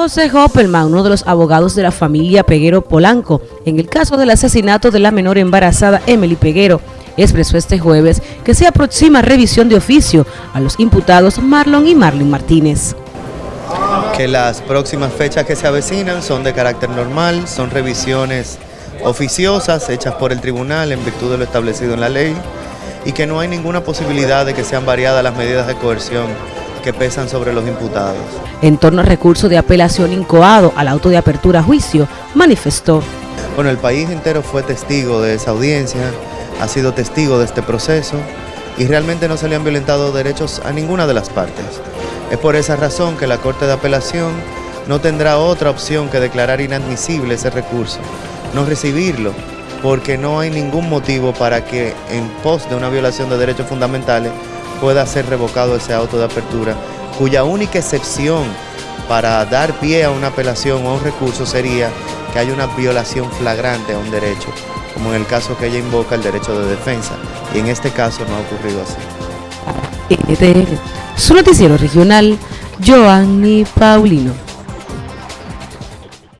José Hoppelman, uno de los abogados de la familia Peguero Polanco, en el caso del asesinato de la menor embarazada Emily Peguero, expresó este jueves que se aproxima revisión de oficio a los imputados Marlon y Marlon Martínez. Que las próximas fechas que se avecinan son de carácter normal, son revisiones oficiosas hechas por el tribunal en virtud de lo establecido en la ley y que no hay ninguna posibilidad de que sean variadas las medidas de coerción que pesan sobre los imputados. En torno al recurso de apelación incoado al auto de apertura a juicio, manifestó. Bueno, el país entero fue testigo de esa audiencia, ha sido testigo de este proceso y realmente no se le han violentado derechos a ninguna de las partes. Es por esa razón que la Corte de Apelación no tendrá otra opción que declarar inadmisible ese recurso, no recibirlo, porque no hay ningún motivo para que en pos de una violación de derechos fundamentales pueda ser revocado ese auto de apertura, cuya única excepción para dar pie a una apelación o un recurso sería que haya una violación flagrante a un derecho, como en el caso que ella invoca el derecho de defensa, y en este caso no ha ocurrido así. NTN, su noticiero regional, Joanny Paulino.